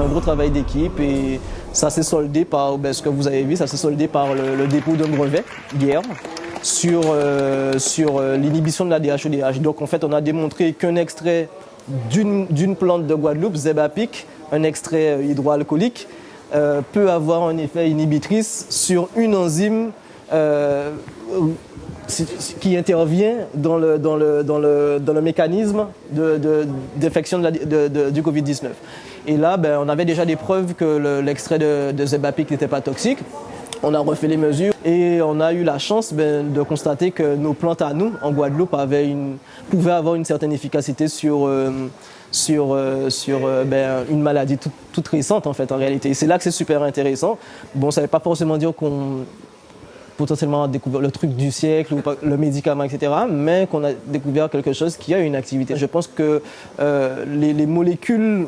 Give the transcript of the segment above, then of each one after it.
un gros travail d'équipe et ça s'est soldé par ben, ce que vous avez vu, ça s'est soldé par le, dépôt d'un brevet hier sur, euh, sur euh, l'inhibition de la DHEDH. Donc en fait, on a démontré qu'un extrait d'une plante de Guadeloupe, Zebapic, un extrait hydroalcoolique, peut avoir un effet inhibitrice sur une enzyme qui intervient dans le, dans le, dans le, dans le mécanisme d'infection de, du Covid-19. Et là, ben, on avait déjà des preuves que l'extrait de, Zebapic n'était pas toxique. On a refait les mesures et on a eu la chance ben, de constater que nos plantes à nous, en Guadeloupe, pouvaient avoir une certaine efficacité sur, euh, sur, euh, sur euh, ben, une maladie toute, récente, en fait, en réalité. Et c'est là que c'est super intéressant. Bon, ça ne veut pas forcément dire qu'on potentiellement découvert le truc du siècle ou le médicament, etc., mais qu'on a découvert quelque chose qui a une activité. Je pense que euh, les, molécules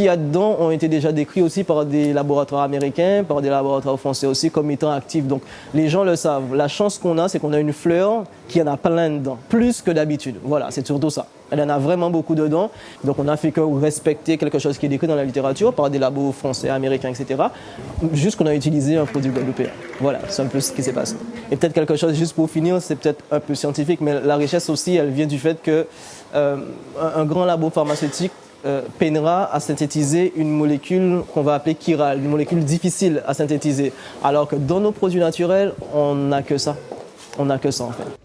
qu'il y a dedans ont été déjà décrites aussi par des laboratoires américains, par des laboratoires français aussi comme étant actifs. Donc les gens le savent. La chance qu'on a, c'est qu'on a une fleur qui en a plein dedans, plus que d'habitude. Voilà, c'est surtout ça. Elle en a vraiment beaucoup dedans. Donc on a fait que respecter quelque chose qui est décrit dans la littérature par des labos français, américains, etc. Juste qu'on a utilisé un produit guadeloupéen. Voilà, c'est un peu ce qui s'est passé. Et peut-être quelque chose, juste pour finir, c'est peut-être un peu scientifique, mais la richesse aussi, elle vient du fait que euh, un, grand labo pharmaceutique euh, peinera à synthétiser une molécule qu'on va appeler chirale, une molécule difficile à synthétiser. Alors que dans nos produits naturels, on n'a que ça. On n'a que ça en fait.